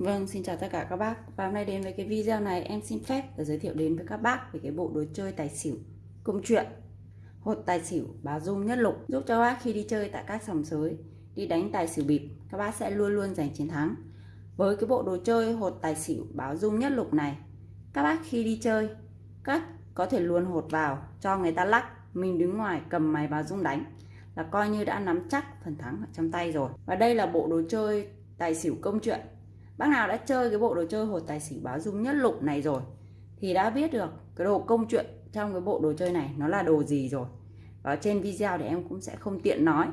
Vâng, xin chào tất cả các bác. Và hôm nay đến với cái video này em xin phép để giới thiệu đến với các bác về cái bộ đồ chơi tài xỉu công chuyện Hột tài xỉu báo dung nhất lục giúp cho các bác khi đi chơi tại các sòng sới đi đánh tài xỉu bịp các bác sẽ luôn luôn giành chiến thắng. Với cái bộ đồ chơi hột tài xỉu báo dung nhất lục này các bác khi đi chơi các có thể luôn hột vào cho người ta lắc mình đứng ngoài cầm máy báo dung đánh là coi như đã nắm chắc phần thắng ở trong tay rồi. Và đây là bộ đồ chơi tài xỉu công chuyện bác nào đã chơi cái bộ đồ chơi hột tài xỉu báo dung nhất lục này rồi, thì đã biết được cái đồ công chuyện trong cái bộ đồ chơi này nó là đồ gì rồi. Và trên video thì em cũng sẽ không tiện nói.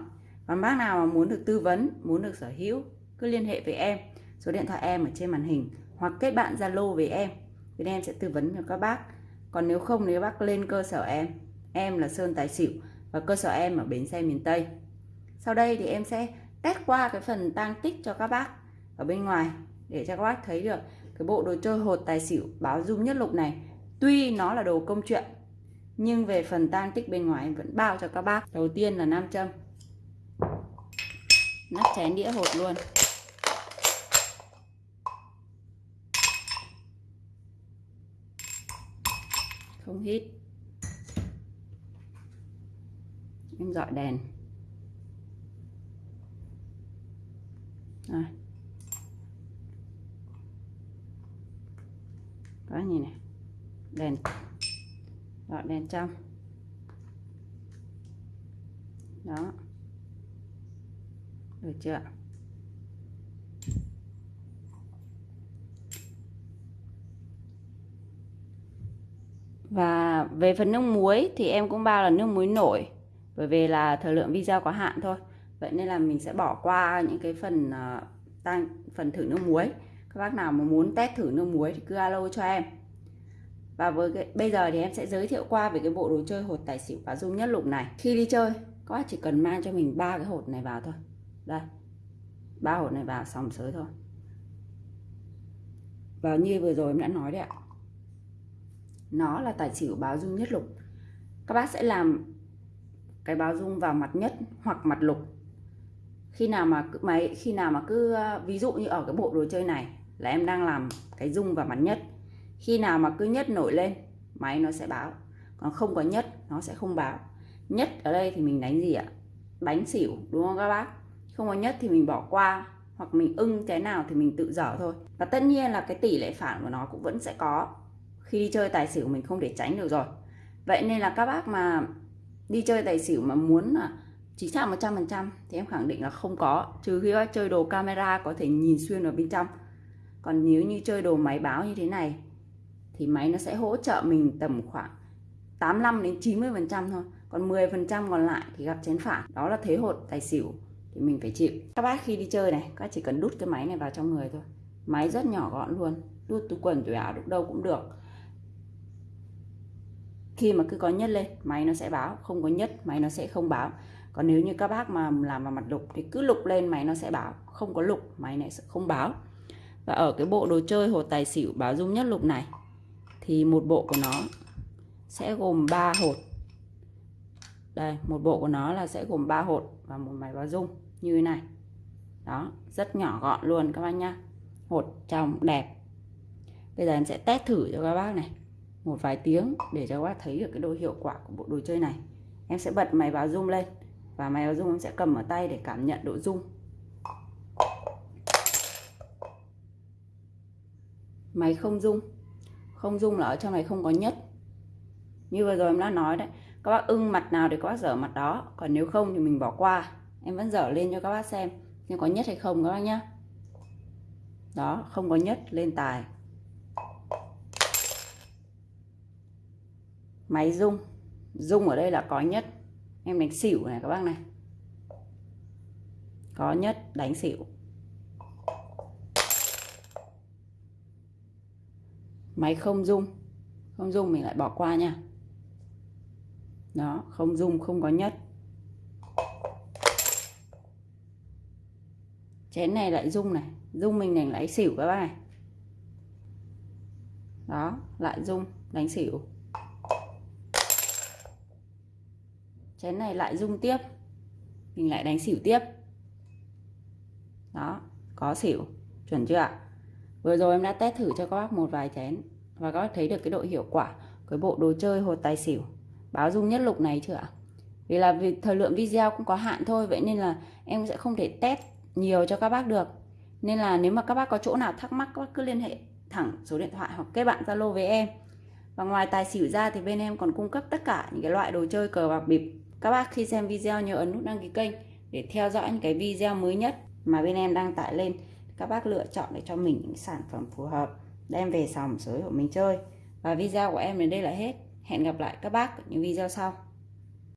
Còn bác nào mà muốn được tư vấn, muốn được sở hữu, cứ liên hệ với em. Số điện thoại em ở trên màn hình, hoặc kết bạn zalo với em bên em sẽ tư vấn cho các bác. Còn nếu không, nếu bác lên cơ sở em em là sơn tài xỉu và cơ sở em ở bến xe miền tây. Sau đây thì em sẽ test qua cái phần tang tích cho các bác ở bên ngoài để cho các bác thấy được cái bộ đồ chơi hột tài xỉu báo dung nhất lục này. Tuy nó là đồ công chuyện, nhưng về phần tang tích bên ngoài vẫn bao cho các bác. Đầu tiên là nam châm. Nắp chén đĩa hột luôn. Không hít. Em dọi đèn. Rồi. Đó nhìn này đèn. Đó đèn trong. Đó. Được chưa? Và về phần nước muối thì em cũng bao là nước muối nổi bởi vì là thời lượng video có hạn thôi. Vậy nên là mình sẽ bỏ qua những cái phần ờ, uh, tăng phần thử nước muối các bác nào mà muốn test thử nước muối thì cứ alo cho em. Và với cái, bây giờ thì em sẽ giới thiệu qua về cái bộ đồ chơi hột tài xỉu và dung nhất lục này. Khi đi chơi, các bác chỉ cần mang cho mình ba cái hột này vào thôi. Đây, ba hột này vào xong sới thôi. Và như vừa rồi em đã nói đấy ạ, nó là tài xỉu báo dung nhất lục. Các bác sẽ làm cái báo dung vào mặt nhất hoặc mặt lục. Khi nào mà cứ máy khi nào mà cứ ờ, ví dụ như ở cái bộ đồ chơi này là em đang làm cái dung và mắn nhất. Khi nào mà cứ nhất nổi lên, máy nó sẽ báo. Còn không có nhất, nó sẽ không báo. Nhất ở đây thì mình đánh gì ạ? Đánh xỉu, đúng không các bác? Không có nhất thì mình bỏ qua, hoặc mình ưng cái nào thì mình tự dở thôi. Và tất nhiên là cái tỷ lệ phản của nó cũng vẫn sẽ có. Khi đi chơi tài xỉu mình không thể tránh được rồi. Vậy nên là các bác mà đi chơi tài xỉu mà muốn là chính xác 100% thì em khẳng định là không có. Trừ khi bác chơi đồ camera có thể nhìn xuyên vào bên trong còn nếu như chơi đồ máy báo như thế này, thì máy nó sẽ hỗ trợ mình tầm khoảng 85 đến 90 phần trăm thôi. Còn 10 phần trăm còn lại thì gặp chén phản đó là thế hột tài xỉu thì mình phải chịu. Các bác khi đi chơi này, các chỉ cần đút cái máy này vào trong người thôi. Máy rất nhỏ gọn luôn. Đút túi quần, túi áo đút đâu cũng được. Khi mà cứ có nhất lên, máy nó sẽ báo. Không có nhất, máy nó sẽ không báo. Còn nếu như các bác mà làm vào mặt lục thì cứ lục lên, máy nó sẽ báo. Không có lục, máy này sẽ không báo và ở cái bộ đồ chơi hột tài xỉu báo dung nhất lục này, thì một bộ của nó sẽ gồm 3 hột. Đây, một bộ của nó là sẽ gồm 3 hột và một máy báo dung như thế này. Đó, rất nhỏ gọn luôn các bác nhá. Hột trong đẹp. Bây giờ em sẽ test thử cho các bác này một vài tiếng để cho các bác thấy được cái độ hiệu quả của bộ đồ chơi này. Em sẽ bật máy báo dung lên và máy báo dung em sẽ cầm ở tay để cảm nhận độ dung. Máy không dung. Không dung là ở trong này không có nhất. Như vừa rồi em đã nói đấy, các bác ưng mặt nào thì các bác dở mặt đó, còn nếu không thì mình bỏ qua. Em vẫn dở lên cho các bác xem, nhưng có nhất hay không các bác nhá. Đó, không có nhất, lên tài. Máy rung rung ở đây là có nhất. Em đánh xỉu này các bác này. Có nhất, đánh xỉu. Máy không rung. Không rung mình lại bỏ qua nha. Đó, không rung không có nhất. Chén này lại rung này. Rung mình đánh lái xỉu các bạn này. Đó, lại rung, đánh xỉu. Chén này lại rung tiếp. Mình lại đánh xỉu tiếp. Đó, có xỉu. Chuẩn chưa ạ? Vừa rồi em đã test thử cho các bác một vài chén và các bác thấy được cái độ hiệu quả của bộ đồ chơi hột tài xỉu báo dung nhất lục này chưa ạ? Vì là vì thời lượng video cũng có hạn thôi, vậy nên là em sẽ không thể test nhiều cho các bác được. Nên là nếu mà các bác có chỗ nào thắc mắc, các bác cứ liên hệ thẳng số điện thoại hoặc kết bạn Zalo với em. Và ngoài tài xỉu ra thì bên em còn cung cấp tất cả những cái loại đồ chơi cờ bạc bịp. Các bác khi xem video nhớ ấn nút đăng ký kênh để theo dõi những cái video mới nhất mà bên em đang tải lên. Các bác lựa chọn để cho mình những sản phẩm phù hợp, đem về sòng sới của mình chơi. Và video của em đến đây là hết. Hẹn gặp lại các bác ở những video sau.